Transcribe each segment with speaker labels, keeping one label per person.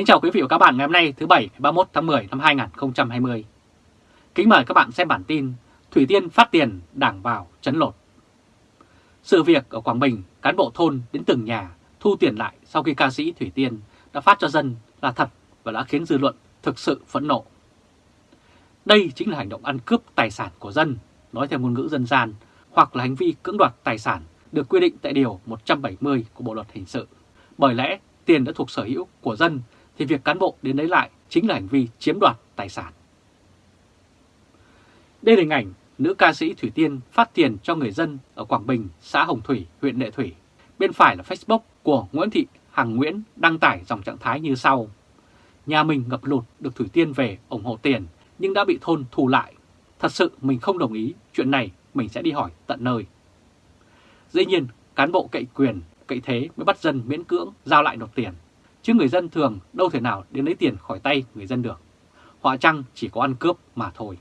Speaker 1: Kính chào quý vị và các bạn ngày hôm nay thứ Bảy 31 tháng 10 năm 2020. Kính mời các bạn xem bản tin Thủy Tiên phát tiền đảng vào chấn lột. Sự việc ở Quảng Bình, cán bộ thôn đến từng nhà thu tiền lại sau khi ca sĩ Thủy Tiên đã phát cho dân là thật và đã khiến dư luận thực sự phẫn nộ. Đây chính là hành động ăn cướp tài sản của dân, nói theo ngôn ngữ dân gian, hoặc là hành vi cưỡng đoạt tài sản được quy định tại Điều 170 của Bộ Luật Hình sự. Bởi lẽ tiền đã thuộc sở hữu của dân thì việc cán bộ đến lấy lại chính là hành vi chiếm đoạt tài sản. Đây là hình ảnh nữ ca sĩ Thủy Tiên phát tiền cho người dân ở Quảng Bình, xã Hồng Thủy, huyện Lệ Thủy. Bên phải là Facebook của Nguyễn Thị Hằng Nguyễn đăng tải dòng trạng thái như sau. Nhà mình ngập lụt được Thủy Tiên về ủng hộ tiền nhưng đã bị thôn thù lại. Thật sự mình không đồng ý, chuyện này mình sẽ đi hỏi tận nơi. Dĩ nhiên, cán bộ cậy quyền, cậy thế mới bắt dân miễn cưỡng giao lại nộp tiền. Chứ người dân thường đâu thể nào đến lấy tiền khỏi tay người dân được. họa chăng chỉ có ăn cướp mà thôi.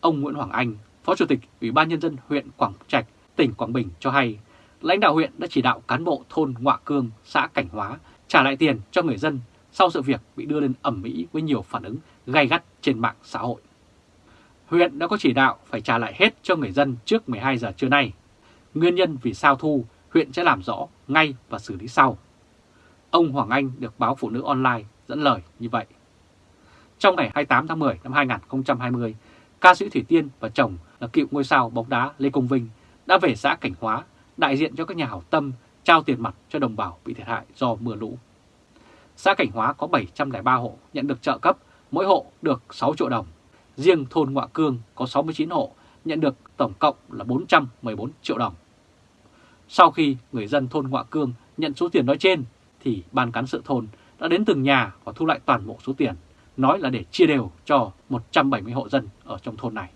Speaker 1: Ông Nguyễn Hoàng Anh, Phó Chủ tịch Ủy ban Nhân dân huyện Quảng Trạch, tỉnh Quảng Bình cho hay, lãnh đạo huyện đã chỉ đạo cán bộ thôn Ngoạ Cương, xã Cảnh Hóa trả lại tiền cho người dân sau sự việc bị đưa lên ẩm mỹ với nhiều phản ứng gay gắt trên mạng xã hội. Huyện đã có chỉ đạo phải trả lại hết cho người dân trước 12 giờ trưa nay. Nguyên nhân vì sao thu, huyện sẽ làm rõ ngay và xử lý sau. Ông Hoàng Anh được báo Phụ nữ Online dẫn lời như vậy. Trong ngày 28 tháng 10 năm 2020, ca sĩ Thủy Tiên và chồng là cựu ngôi sao bóng đá Lê Công Vinh đã về xã Cảnh Hóa đại diện cho các nhà hảo tâm trao tiền mặt cho đồng bào bị thiệt hại do mưa lũ. Xã Cảnh Hóa có 703 hộ nhận được trợ cấp, mỗi hộ được 6 triệu đồng. Riêng thôn Ngoạ Cương có 69 hộ nhận được tổng cộng là 414 triệu đồng. Sau khi người dân thôn Ngoạ Cương nhận số tiền nói trên, thì ban cán sự thôn đã đến từng nhà và thu lại toàn bộ số tiền, nói là để chia đều cho 170 hộ dân ở trong thôn này.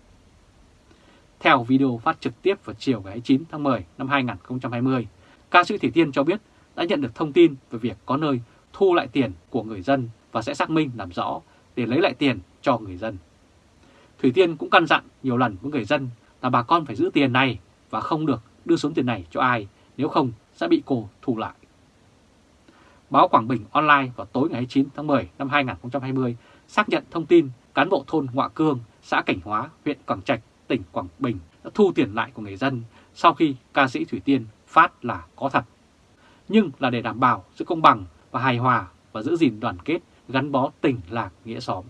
Speaker 1: Theo video phát trực tiếp vào chiều ngày 9 tháng 10 năm 2020, ca sĩ Thủy Tiên cho biết đã nhận được thông tin về việc có nơi thu lại tiền của người dân và sẽ xác minh làm rõ để lấy lại tiền cho người dân. Thủy Tiên cũng căn dặn nhiều lần với người dân là bà con phải giữ tiền này và không được đưa số tiền này cho ai, nếu không sẽ bị cô thu lại. Báo Quảng Bình Online vào tối ngày 9 tháng 10 năm 2020 xác nhận thông tin cán bộ thôn Ngoạ Cương, xã Cảnh Hóa, huyện Quảng Trạch, tỉnh Quảng Bình đã thu tiền lại của người dân sau khi ca sĩ Thủy Tiên phát là có thật. Nhưng là để đảm bảo sự công bằng và hài hòa và giữ gìn đoàn kết gắn bó tình lạc nghĩa xóm.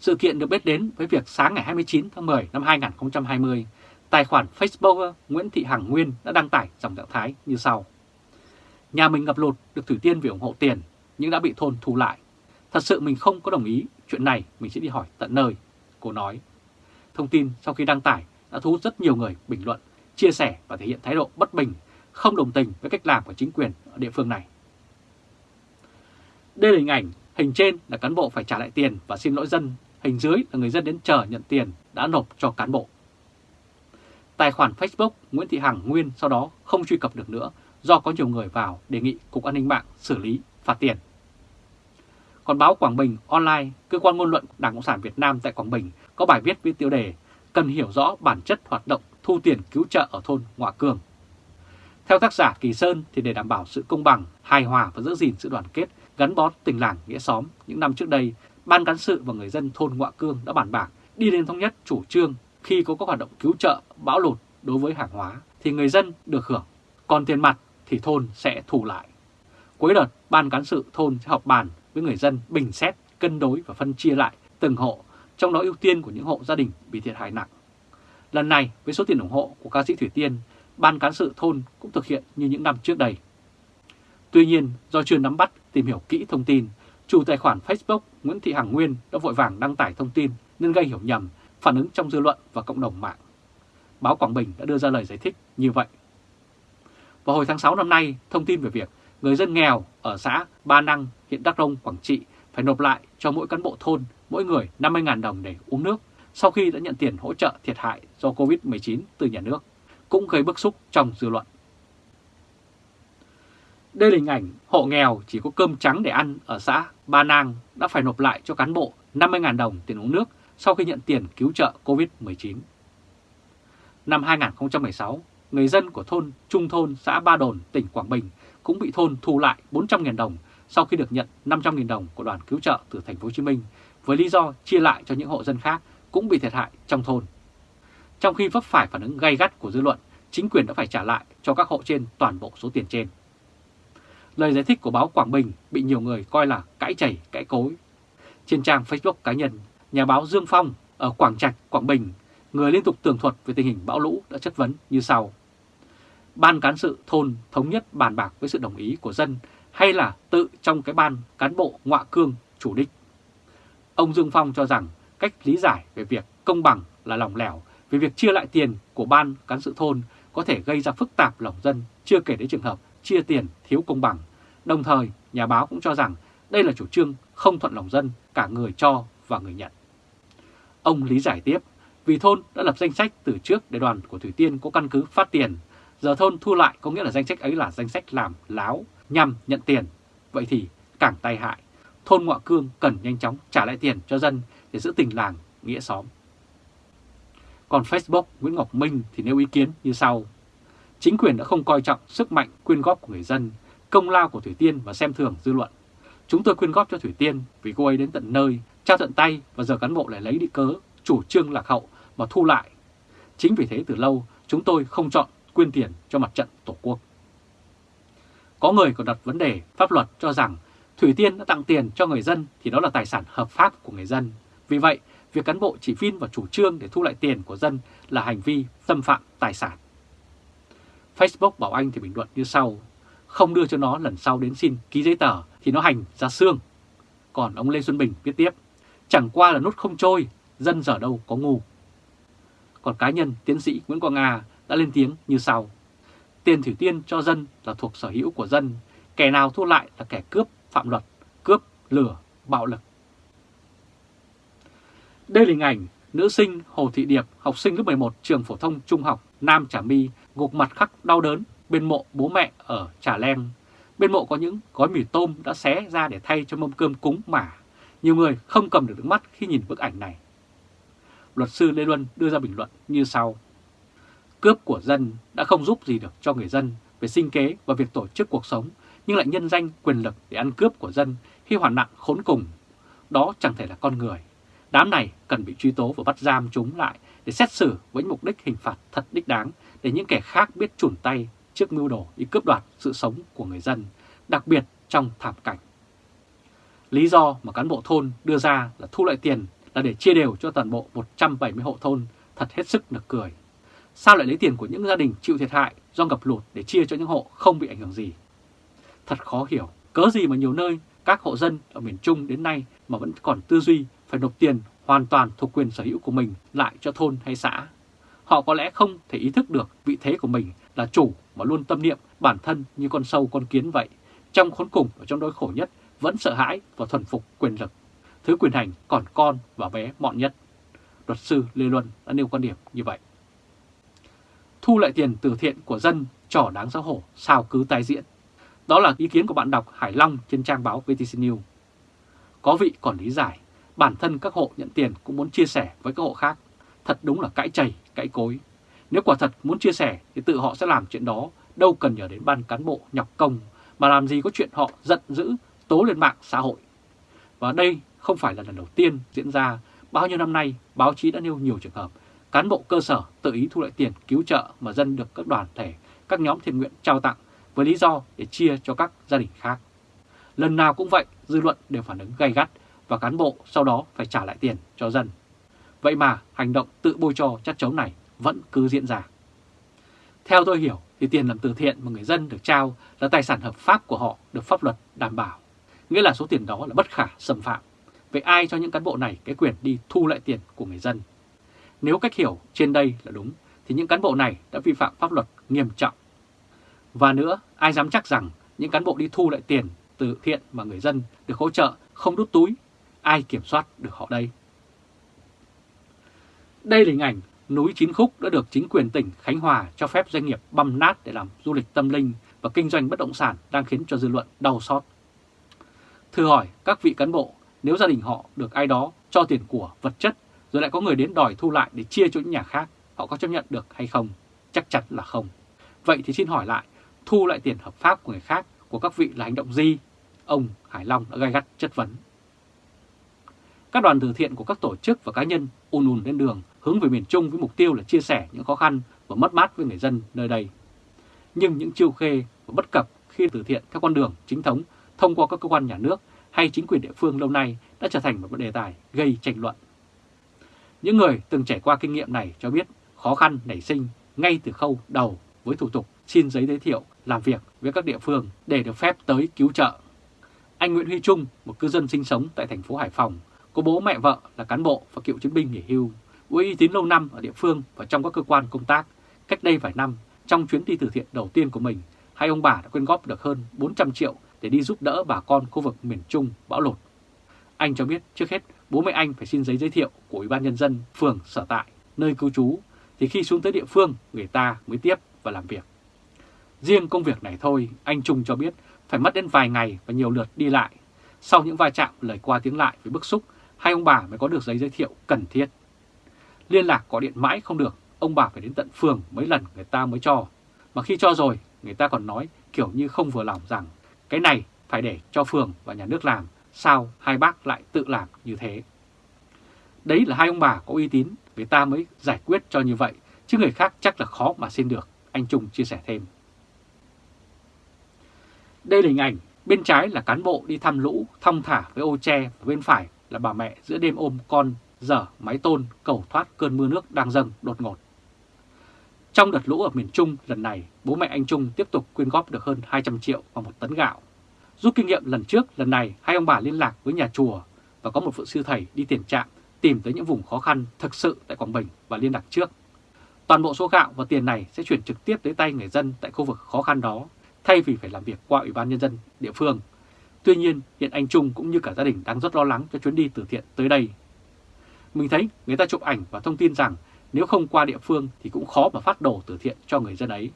Speaker 1: Sự kiện được biết đến với việc sáng ngày 29 tháng 10 năm 2020, tài khoản Facebook Nguyễn Thị Hằng Nguyên đã đăng tải dòng trạng thái như sau. Nhà mình ngập lụt được Thủy Tiên vì ủng hộ tiền nhưng đã bị thôn thu lại. Thật sự mình không có đồng ý, chuyện này mình sẽ đi hỏi tận nơi, cô nói. Thông tin sau khi đăng tải đã thu hút rất nhiều người bình luận, chia sẻ và thể hiện thái độ bất bình, không đồng tình với cách làm của chính quyền ở địa phương này. Đây là hình ảnh, hình trên là cán bộ phải trả lại tiền và xin lỗi dân, hình dưới là người dân đến chờ nhận tiền đã nộp cho cán bộ. Tài khoản Facebook Nguyễn Thị Hằng Nguyên sau đó không truy cập được nữa do có nhiều người vào đề nghị Cục An ninh mạng xử lý phạt tiền. Còn báo Quảng Bình Online, cơ quan ngôn luận Đảng Cộng sản Việt Nam tại Quảng Bình có bài viết với tiêu đề Cần hiểu rõ bản chất hoạt động thu tiền cứu trợ ở thôn Ngoạ Cương. Theo tác giả Kỳ Sơn thì để đảm bảo sự công bằng, hài hòa và giữ gìn sự đoàn kết, gắn bó tình làng nghĩa xóm, những năm trước đây, Ban cán sự và người dân thôn Ngoạ Cương đã bàn bạc đi đến thống nhất chủ trương khi có các hoạt động cứu trợ, bão lụt đối với hàng hóa thì người dân được hưởng, còn tiền mặt thì thôn sẽ thu lại. Cuối đợt, Ban cán sự thôn sẽ họp bàn với người dân bình xét, cân đối và phân chia lại từng hộ, trong đó ưu tiên của những hộ gia đình bị thiệt hại nặng. Lần này, với số tiền ủng hộ của ca sĩ Thủy Tiên, Ban cán sự thôn cũng thực hiện như những năm trước đây. Tuy nhiên, do chưa nắm bắt, tìm hiểu kỹ thông tin, chủ tài khoản Facebook Nguyễn Thị Hằng Nguyên đã vội vàng đăng tải thông tin nên gây hiểu nhầm, phản ứng trong dư luận và cộng đồng mạng. Báo Quảng Bình đã đưa ra lời giải thích như vậy. Vào hồi tháng 6 năm nay, thông tin về việc người dân nghèo ở xã Ba Năng, huyện Đắk Rông, Quảng Trị phải nộp lại cho mỗi cán bộ thôn mỗi người 50.000 đồng để uống nước sau khi đã nhận tiền hỗ trợ thiệt hại do Covid-19 từ nhà nước, cũng gây bức xúc trong dư luận. Đây là hình ảnh hộ nghèo chỉ có cơm trắng để ăn ở xã Ba Nang đã phải nộp lại cho cán bộ 50.000 đồng tiền uống nước sau khi nhận tiền cứu trợ Covid-19. Năm 2016, người dân của thôn Trung Thôn, xã Ba Đồn, tỉnh Quảng Bình cũng bị thôn thu lại 400.000 đồng sau khi được nhận 500.000 đồng của đoàn cứu trợ từ thành phố Hồ Chí Minh với lý do chia lại cho những hộ dân khác cũng bị thiệt hại trong thôn. Trong khi vấp phải phản ứng gay gắt của dư luận, chính quyền đã phải trả lại cho các hộ trên toàn bộ số tiền trên. Lời giải thích của báo Quảng Bình bị nhiều người coi là cãi chảy, cãi cối. Trên trang Facebook cá nhân, nhà báo Dương Phong ở Quảng Trạch, Quảng Bình, người liên tục tường thuật về tình hình bão lũ đã chất vấn như sau. Ban cán sự thôn thống nhất bàn bạc với sự đồng ý của dân hay là tự trong cái ban cán bộ ngọa cương chủ đích. Ông Dương Phong cho rằng cách lý giải về việc công bằng là lòng lẻo vì việc chia lại tiền của ban cán sự thôn có thể gây ra phức tạp lòng dân, chưa kể đến trường hợp chia tiền thiếu công bằng. Đồng thời, nhà báo cũng cho rằng đây là chủ trương không thuận lòng dân, cả người cho và người nhận. Ông lý giải tiếp, vì thôn đã lập danh sách từ trước để đoàn của Thủy Tiên có căn cứ phát tiền, giờ thôn thu lại có nghĩa là danh sách ấy là danh sách làm láo nhằm nhận tiền. Vậy thì càng tai hại, thôn Ngoại Cương cần nhanh chóng trả lại tiền cho dân để giữ tình làng, nghĩa xóm. Còn Facebook Nguyễn Ngọc Minh thì nêu ý kiến như sau. Chính quyền đã không coi trọng sức mạnh quyên góp của người dân, công lao của Thủy Tiên và xem thường dư luận. Chúng tôi quyên góp cho Thủy Tiên vì cô ấy đến tận nơi, trao tận tay và giờ cán bộ lại lấy đi cớ, chủ trương lạc hậu mà thu lại. Chính vì thế từ lâu chúng tôi không chọn quyên tiền cho mặt trận Tổ quốc. Có người còn đặt vấn đề pháp luật cho rằng Thủy Tiên đã tặng tiền cho người dân thì đó là tài sản hợp pháp của người dân. Vì vậy, việc cán bộ chỉ vin vào chủ trương để thu lại tiền của dân là hành vi xâm phạm tài sản. Facebook bảo anh thì bình luận như sau, không đưa cho nó lần sau đến xin ký giấy tờ thì nó hành ra xương. Còn ông Lê Xuân Bình viết tiếp, chẳng qua là nút không trôi, dân giờ đâu có ngu. Còn cá nhân tiến sĩ Nguyễn Quang Nga đã lên tiếng như sau, tiền Thủy Tiên cho dân là thuộc sở hữu của dân, kẻ nào thu lại là kẻ cướp, phạm luật, cướp, lừa, bạo lực. Đây là hình ảnh nữ sinh Hồ Thị Điệp, học sinh lớp 11 trường phổ thông trung học Nam Trà My, gục mặt khắc đau đớn bên mộ bố mẹ ở Trà Leng. Bên mộ có những gói mì tôm đã xé ra để thay cho mâm cơm cúng mả. Nhiều người không cầm được nước mắt khi nhìn bức ảnh này. Luật sư Lê Luân đưa ra bình luận như sau. Cướp của dân đã không giúp gì được cho người dân về sinh kế và việc tổ chức cuộc sống, nhưng lại nhân danh quyền lực để ăn cướp của dân khi hoàn nạn khốn cùng. Đó chẳng thể là con người. Đám này cần bị truy tố và bắt giam chúng lại để xét xử với mục đích hình phạt thật đích đáng để những kẻ khác biết chủn tay trước mưu đồ đi cướp đoạt sự sống của người dân, đặc biệt trong thảm cảnh. Lý do mà cán bộ thôn đưa ra là thu lại tiền là để chia đều cho toàn bộ 170 hộ thôn, thật hết sức nực cười. Sao lại lấy tiền của những gia đình chịu thiệt hại do ngập lụt để chia cho những hộ không bị ảnh hưởng gì? Thật khó hiểu, cớ gì mà nhiều nơi các hộ dân ở miền Trung đến nay mà vẫn còn tư duy phải nộp tiền hoàn toàn thuộc quyền sở hữu của mình lại cho thôn hay xã. Họ có lẽ không thể ý thức được vị thế của mình là chủ mà luôn tâm niệm bản thân như con sâu con kiến vậy. Trong khốn cùng và trong đôi khổ nhất vẫn sợ hãi và thuần phục quyền lực. Thứ quyền hành còn con và bé mọn nhất. Luật sư Lê Luân đã nêu quan điểm như vậy. Thu lại tiền từ thiện của dân trò đáng xấu hổ sao cứ tái diễn. Đó là ý kiến của bạn đọc Hải Long trên trang báo VTC News. Có vị còn lý giải, bản thân các hộ nhận tiền cũng muốn chia sẻ với các hộ khác. Thật đúng là cãi chày, cãi cối. Nếu quả thật muốn chia sẻ thì tự họ sẽ làm chuyện đó, đâu cần nhờ đến ban cán bộ nhọc công, mà làm gì có chuyện họ giận dữ, tố lên mạng xã hội. Và đây không phải là lần đầu tiên diễn ra, bao nhiêu năm nay báo chí đã nêu nhiều trường hợp cán bộ cơ sở tự ý thu lại tiền cứu trợ mà dân được các đoàn thể, các nhóm thiện nguyện trao tặng với lý do để chia cho các gia đình khác. Lần nào cũng vậy, dư luận đều phản ứng gay gắt và cán bộ sau đó phải trả lại tiền cho dân. Vậy mà hành động tự bôi cho chất chống này vẫn cứ diễn ra. Theo tôi hiểu thì tiền làm từ thiện mà người dân được trao là tài sản hợp pháp của họ được pháp luật đảm bảo. Nghĩa là số tiền đó là bất khả xâm phạm. Vậy ai cho những cán bộ này cái quyền đi thu lại tiền của người dân? Nếu cách hiểu trên đây là đúng thì những cán bộ này đã vi phạm pháp luật nghiêm trọng. Và nữa, ai dám chắc rằng những cán bộ đi thu lại tiền từ thiện mà người dân được hỗ trợ không đút túi, ai kiểm soát được họ đây? Đây là hình ảnh núi Chín Khúc đã được chính quyền tỉnh Khánh Hòa cho phép doanh nghiệp băm nát để làm du lịch tâm linh và kinh doanh bất động sản đang khiến cho dư luận đau xót. Thưa hỏi các vị cán bộ, nếu gia đình họ được ai đó cho tiền của vật chất rồi lại có người đến đòi thu lại để chia cho những nhà khác, họ có chấp nhận được hay không? Chắc chắn là không. Vậy thì xin hỏi lại, thu lại tiền hợp pháp của người khác của các vị là hành động gì? ông Hải Long đã gai gắt chất vấn. Các đoàn từ thiện của các tổ chức và cá nhân ùn ùn lên đường hướng về miền Trung với mục tiêu là chia sẻ những khó khăn và mất mát với người dân nơi đây. Nhưng những chiêu khê và bất cập khi từ thiện các con đường chính thống thông qua các cơ quan nhà nước hay chính quyền địa phương lâu nay đã trở thành một đề tài gây tranh luận. Những người từng trải qua kinh nghiệm này cho biết khó khăn nảy sinh ngay từ khâu đầu với thủ tục xin giấy giới thiệu làm việc với các địa phương để được phép tới cứu trợ. Anh Nguyễn Huy Trung, một cư dân sinh sống tại thành phố Hải Phòng, có bố mẹ vợ là cán bộ và cựu chiến binh nghỉ hưu, uy tín lâu năm ở địa phương và trong các cơ quan công tác. Cách đây vài năm, trong chuyến đi từ thiện đầu tiên của mình, hai ông bà đã quyên góp được hơn 400 triệu để đi giúp đỡ bà con khu vực miền Trung bão lụt. Anh cho biết trước hết bố mẹ anh phải xin giấy giới thiệu của Ủy ban Nhân dân phường sở tại, nơi cư trú, thì khi xuống tới địa phương người ta mới tiếp và làm việc. Riêng công việc này thôi, anh Trung cho biết phải mất đến vài ngày và nhiều lượt đi lại. Sau những va chạm lời qua tiếng lại với bức xúc, hai ông bà mới có được giấy giới thiệu cần thiết. Liên lạc có điện mãi không được, ông bà phải đến tận phường mấy lần người ta mới cho. Mà khi cho rồi, người ta còn nói kiểu như không vừa lòng rằng cái này phải để cho phường và nhà nước làm, sao hai bác lại tự làm như thế. Đấy là hai ông bà có uy tín, người ta mới giải quyết cho như vậy, chứ người khác chắc là khó mà xin được, anh Trung chia sẻ thêm. Đây là hình ảnh, bên trái là cán bộ đi thăm lũ, thong thả với ô tre, và bên phải là bà mẹ giữa đêm ôm con, dở máy tôn, cầu thoát cơn mưa nước đang dâng đột ngột. Trong đợt lũ ở miền Trung lần này, bố mẹ anh Trung tiếp tục quyên góp được hơn 200 triệu và một tấn gạo. Rút kinh nghiệm lần trước, lần này hai ông bà liên lạc với nhà chùa và có một vị sư thầy đi tiền trạm tìm tới những vùng khó khăn thực sự tại Quảng Bình và liên lạc trước. Toàn bộ số gạo và tiền này sẽ chuyển trực tiếp tới tay người dân tại khu vực khó khăn đó, thay vì phải làm việc qua Ủy ban Nhân dân địa phương. Tuy nhiên, hiện anh Trung cũng như cả gia đình đang rất lo lắng cho chuyến đi từ thiện tới đây. Mình thấy người ta chụp ảnh và thông tin rằng nếu không qua địa phương thì cũng khó mà phát đồ từ thiện cho người dân ấy.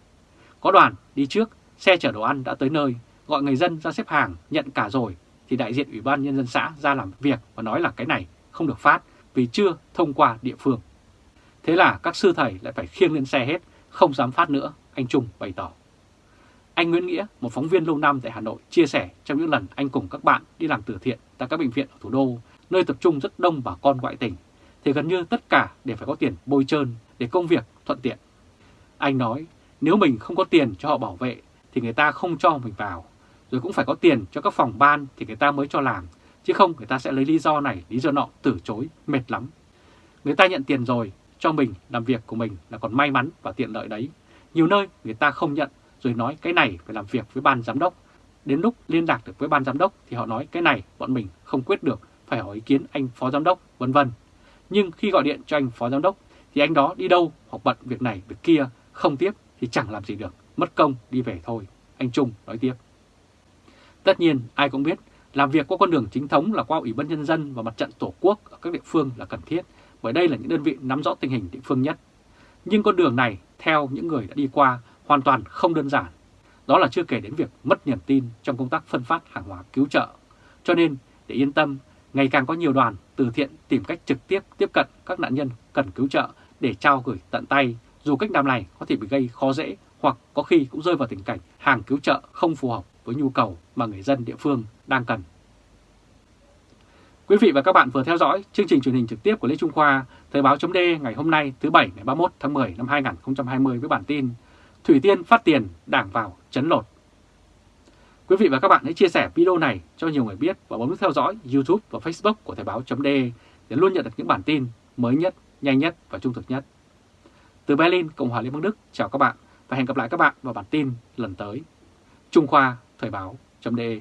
Speaker 1: Có đoàn đi trước, xe chở đồ ăn đã tới nơi, gọi người dân ra xếp hàng, nhận cả rồi, thì đại diện Ủy ban Nhân dân xã ra làm việc và nói là cái này không được phát vì chưa thông qua địa phương. Thế là các sư thầy lại phải khiêng lên xe hết, không dám phát nữa, anh Trung bày tỏ. Anh Nguyễn Nghĩa, một phóng viên lâu năm tại Hà Nội, chia sẻ trong những lần anh cùng các bạn đi làm từ thiện tại các bệnh viện ở thủ đô, nơi tập trung rất đông bà con ngoại tỉnh, thì gần như tất cả đều phải có tiền bôi trơn để công việc thuận tiện. Anh nói, nếu mình không có tiền cho họ bảo vệ thì người ta không cho mình vào, rồi cũng phải có tiền cho các phòng ban thì người ta mới cho làm, chứ không người ta sẽ lấy lý do này, lý do nọ từ chối, mệt lắm. Người ta nhận tiền rồi, cho mình làm việc của mình là còn may mắn và tiện lợi đấy. Nhiều nơi người ta không nhận rồi nói cái này phải làm việc với ban giám đốc. Đến lúc liên lạc được với ban giám đốc thì họ nói cái này bọn mình không quyết được, phải hỏi ý kiến anh phó giám đốc, vân vân. Nhưng khi gọi điện cho anh phó giám đốc thì anh đó đi đâu hoặc bận việc này việc kia, không tiếp thì chẳng làm gì được, mất công đi về thôi, anh Trung nói tiếp. Tất nhiên ai cũng biết làm việc qua con đường chính thống là qua Ủy ban Nhân dân và mặt trận Tổ quốc ở các địa phương là cần thiết, bởi đây là những đơn vị nắm rõ tình hình địa phương nhất. Nhưng con đường này, theo những người đã đi qua, hoàn toàn không đơn giản. Đó là chưa kể đến việc mất niềm tin trong công tác phân phát hàng hóa cứu trợ. Cho nên, để yên tâm, ngày càng có nhiều đoàn từ thiện tìm cách trực tiếp tiếp cận các nạn nhân cần cứu trợ để trao gửi tận tay, dù cách làm này có thể bị gây khó dễ hoặc có khi cũng rơi vào tình cảnh hàng cứu trợ không phù hợp với nhu cầu mà người dân địa phương đang cần. Quý vị và các bạn vừa theo dõi chương trình truyền hình trực tiếp của Lê Trung Khoa, Thời báo chấm ngày hôm nay thứ Bảy ngày 31 tháng 10 năm 2020 với bản tin Thủy Tiên phát tiền đảng vào chấn lột. Quý vị và các bạn hãy chia sẻ video này cho nhiều người biết và bấm nút theo dõi YouTube và Facebook của Thời Báo .de để luôn nhận được những bản tin mới nhất, nhanh nhất và trung thực nhất. Từ Berlin, Cộng hòa Liên bang Đức, chào các bạn và hẹn gặp lại các bạn vào bản tin lần tới. Trung Khoa Thời Báo .de.